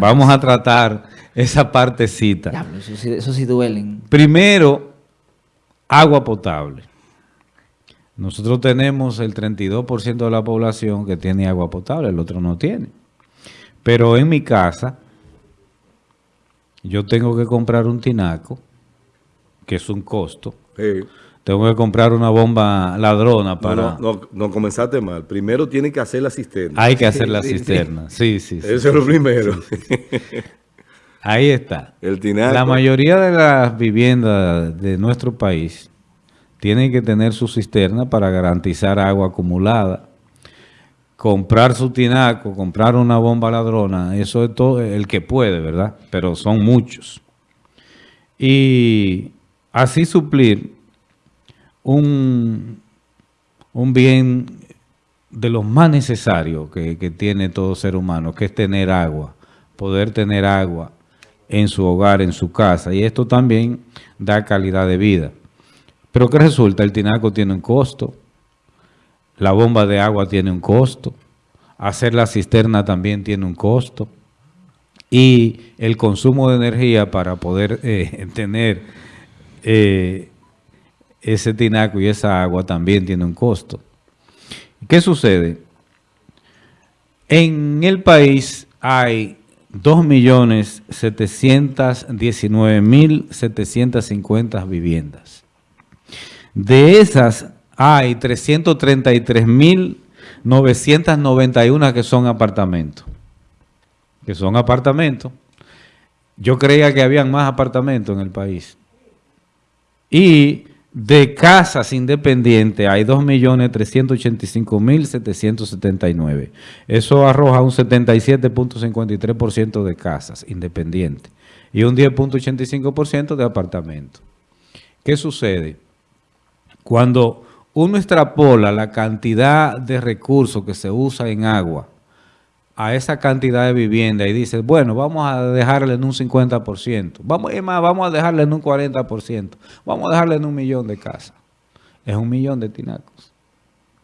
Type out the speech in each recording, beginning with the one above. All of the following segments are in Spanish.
Vamos a tratar esa partecita. eso, sí, eso sí duelen. Primero, agua potable. Nosotros tenemos el 32% de la población que tiene agua potable, el otro no tiene. Pero en mi casa, yo tengo que comprar un tinaco, que es un costo. Tengo que comprar una bomba ladrona para... No, no, comenzaste mal. Primero tiene que hacer la cisterna. Hay que hacer la cisterna, sí, sí. Eso es lo primero. Ahí está. El tinaco. La mayoría de las viviendas de nuestro país tienen que tener su cisterna para garantizar agua acumulada. Comprar su tinaco, comprar una bomba ladrona, eso es todo el que puede, ¿verdad? Pero son muchos. Y así suplir un, un bien de los más necesarios que, tiene todo ser humano, que es tener agua, poder tener agua en su hogar, en su casa. Y esto también da calidad de vida. Pero ¿qué resulta? El tinaco tiene un costo, la bomba de agua tiene un costo, hacer la cisterna también tiene un costo y el consumo de energía para poder eh, tener eh, ese tinaco y esa agua también tiene un costo. ¿Qué sucede? En el país hay 2.719.750 viviendas. De esas hay 333.991 que son apartamentos. Que son apartamentos. Yo creía que habían más apartamentos en el país. Y de casas independientes hay 2.385.779. Eso arroja un 77.53% de casas independientes y un 10.85% de apartamentos. ¿Qué sucede? Cuando uno extrapola la cantidad de recursos que se usa en agua a esa cantidad de vivienda y dice, bueno, vamos a dejarle en un 50%, vamos, más, vamos a dejarle en un 40%, vamos a dejarle en un millón de casas. Es un millón de tinacos.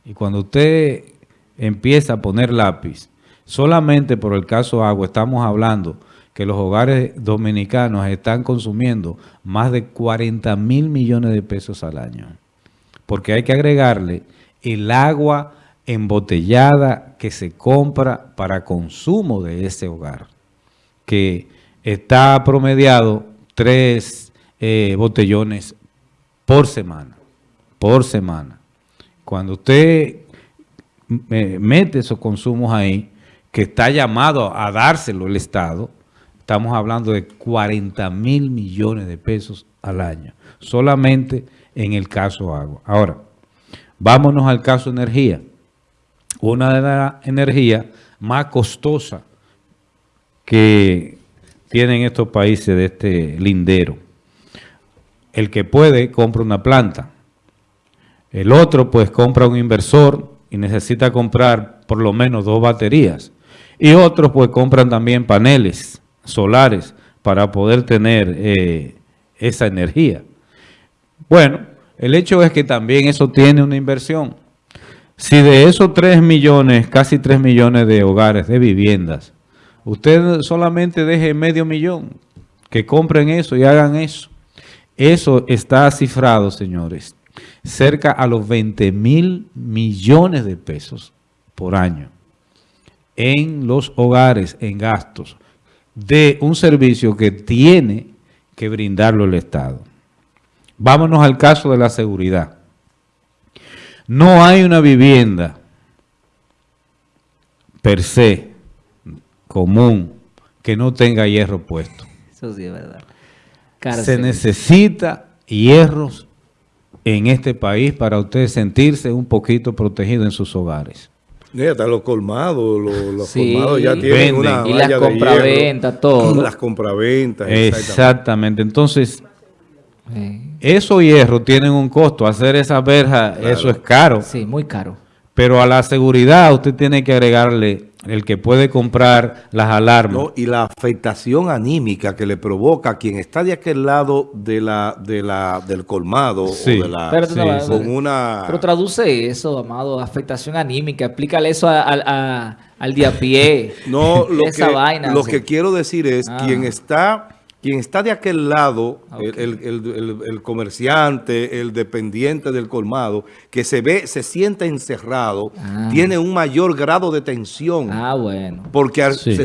Y cuando usted empieza a poner lápiz, solamente por el caso agua estamos hablando que los hogares dominicanos están consumiendo más de 40 mil millones de pesos al año porque hay que agregarle el agua embotellada que se compra para consumo de ese hogar, que está promediado tres eh, botellones por semana, por semana. Cuando usted eh, mete esos consumos ahí, que está llamado a dárselo el Estado, estamos hablando de 40 mil millones de pesos al año, solamente en el caso agua. Ahora, vámonos al caso energía. Una de las energías más costosas que tienen estos países de este lindero. El que puede compra una planta. El otro pues compra un inversor y necesita comprar por lo menos dos baterías. Y otros pues compran también paneles solares para poder tener eh, esa energía. Bueno, el hecho es que también eso tiene una inversión. Si de esos 3 millones, casi 3 millones de hogares, de viviendas, usted solamente deje medio millón, que compren eso y hagan eso. Eso está cifrado, señores, cerca a los 20 mil millones de pesos por año en los hogares, en gastos, de un servicio que tiene que brindarlo el Estado. Vámonos al caso de la seguridad. No hay una vivienda per se, común, que no tenga hierro puesto. Eso sí es verdad. Se necesita hierros en este país para usted sentirse un poquito protegido en sus hogares. Y hasta los colmados, los, colmados ya tienen una Y las compraventas, todo. Las compraventas. Exactamente. Entonces, esos hierros tienen un costo. Hacer esa verja, eso es caro. Sí, muy caro. Pero a la seguridad usted tiene que agregarle el que puede comprar las alarmas. No, y la afectación anímica que le provoca a quien está de aquel lado de la, de la, del colmado Sí. o de la, Pero no Sí, con una... Pero traduce eso, amado, afectación anímica. Explícale eso a- a- a- al día a pie. No, lo, Esa que, vaina. lo que quiero decir es, Ah. quien está quien está de aquel lado, Ah, el, ok. el- el- el- el comerciante, el dependiente del colmado, que se ve, se siente encerrado, Ah. tiene un mayor grado de tensión. Ah, bueno. Porque al- Sí. se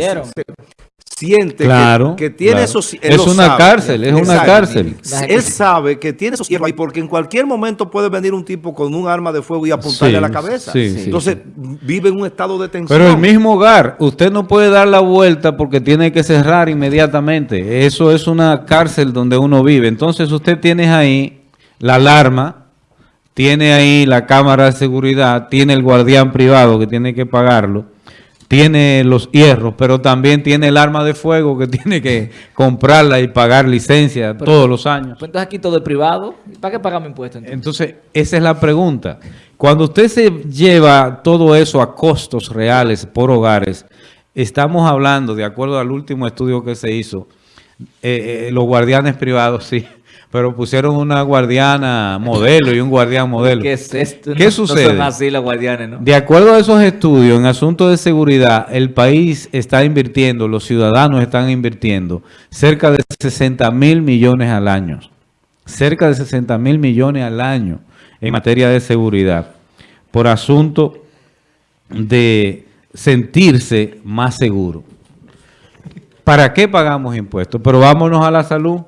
siente que- Claro, que, tiene claro. esos... Es una sabe. cárcel, es una Exacto. cárcel. Él sabe que tiene esos hierros ahí porque en cualquier momento puede venir un tipo con un arma de fuego y apuntarle Sí, a la cabeza. sí, sí, Entonces vive en un estado de tensión. Pero el mismo hogar, usted no puede dar la vuelta porque tiene que cerrar inmediatamente. Eso es una cárcel donde uno vive. Entonces usted tiene ahí la alarma, tiene ahí la cámara de seguridad, tiene el guardián privado que tiene que pagarlo, tiene los hierros, pero también tiene el arma de fuego que tiene que comprarla y pagar licencia todos los años. Pues entonces aquí todo es privado. ¿Para qué pagamos impuestos entonces? Entonces, esa es la pregunta. Cuando usted se lleva todo eso a costos reales por hogares, estamos hablando, de acuerdo al último estudio que se hizo, eh, eh, los guardianes privados sí, pero pusieron una guardiana modelo y un guardián modelo. ¿Qué es esto? ¿Qué No- sucede? No son así los guardianes, ¿no? De acuerdo a esos estudios, en asuntos de seguridad, el país está invirtiendo, los ciudadanos están invirtiendo cerca de 60 mil millones al año. Cerca de 60 mil millones al año en materia de seguridad. Por asunto de sentirse más seguro. ¿Para qué pagamos impuestos? Pero vámonos a la salud.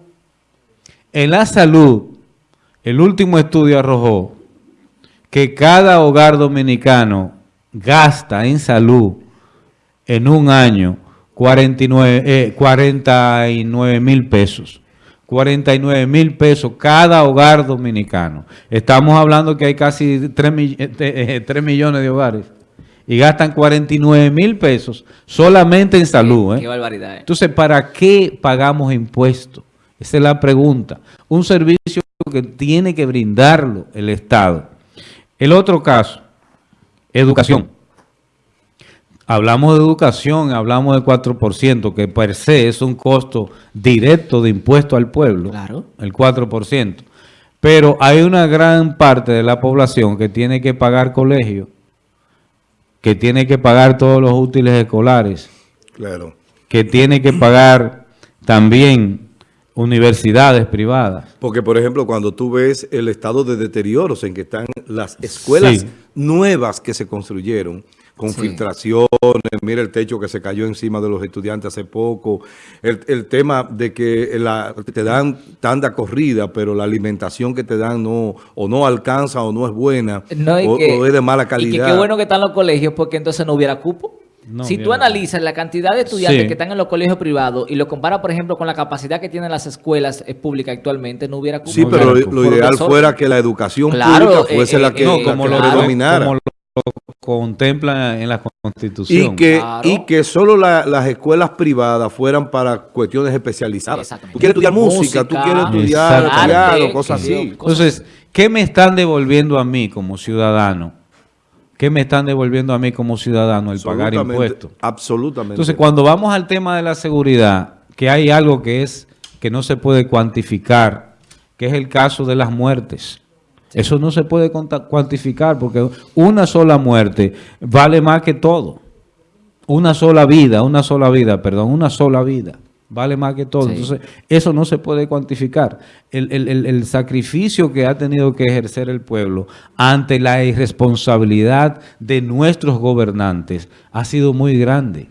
En la salud, el último estudio arrojó que cada hogar dominicano gasta en salud en un año 49 eh, 49 mil pesos. 49 mil pesos cada hogar dominicano. Estamos hablando que hay casi 3, millones de hogares y gastan 49 mil pesos solamente en salud. Qué, ¿eh? qué barbaridad. ¿eh? Entonces, ¿para qué pagamos impuestos? Esa es la pregunta. Un servicio que tiene que brindarlo el Estado. El otro caso, educación. Hablamos de educación, hablamos de 4%, que per se es un costo directo de impuesto al pueblo, Claro. el 4%. Pero hay una gran parte de la población que tiene que pagar colegio, que tiene que pagar todos los útiles escolares, Claro. que tiene que pagar también universidades privadas. Porque, por ejemplo, cuando tú ves el estado de deterioros en que están las escuelas Sí. nuevas que se construyeron, con Sí. filtraciones, mira el techo que se cayó encima de los estudiantes hace poco, el, el tema de que la- te dan tanda corrida, pero la alimentación que te dan no o no alcanza o no es buena, No, y o, que- o es de mala Y que calidad. qué bueno que están los colegios porque entonces no hubiera cupo. No si tú analizas la cantidad de estudiantes Sí. que están en los colegios privados y lo comparas, por ejemplo, con la capacidad que tienen las escuelas eh, públicas actualmente, no hubiera. Sí, No pero lo, hubiera lo cupo. ideal Profesor. fuera que la educación Claro, pública fuese eh, la eh, que, No, eh, la como que lo, claro. dominara. como lo contempla en la Constitución. Y que, Claro. y que solo la- las escuelas privadas fueran para cuestiones especializadas. Exactamente. Tú quieres estudiar música, Música, tú quieres estudiar arte, cosas así. Entonces, ¿qué me están devolviendo a mí como ciudadano? ¿Qué me están devolviendo a mí como ciudadano el pagar Absolutamente, impuestos? Absolutamente. Entonces, cuando vamos al tema de la seguridad, que hay algo que es que no se puede cuantificar, que es el caso de las muertes. Eso no se puede cuantificar porque una sola muerte vale más que todo. Una sola vida, una sola vida, perdón, una sola vida vale más que todo. Sí. Entonces, eso no se puede cuantificar. El, el- el- el sacrificio que ha tenido que ejercer el pueblo ante la irresponsabilidad de nuestros gobernantes ha sido muy grande.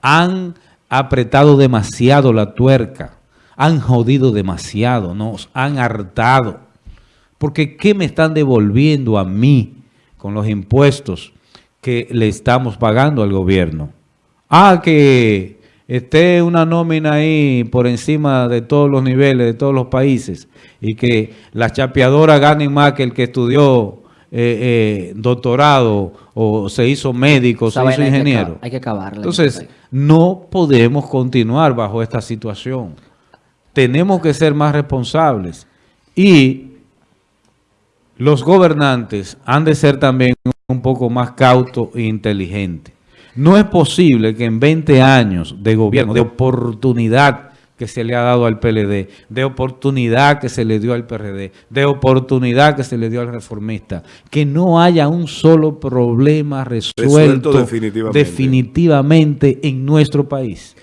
Han apretado demasiado la tuerca, han jodido demasiado, nos han hartado. Porque ¿qué me están devolviendo a mí con los impuestos que le estamos pagando al gobierno? Ah, que esté una nómina ahí por encima de todos los niveles, de todos los países, y que las chapeadoras ganen más que el que estudió eh, eh, doctorado o se hizo médico, Esa se hizo ingeniero. Hay que acabarla. Entonces, no podemos continuar bajo esta situación. Tenemos que ser más responsables. Y los gobernantes han de ser también un poco más cautos e inteligentes. No es posible que en 20 años de gobierno, de oportunidad que se le ha dado al PLD, de oportunidad que se le dio al PRD, de oportunidad que se le dio al reformista, que no haya un solo problema resuelto, Resuelto definitivamente. definitivamente en nuestro país.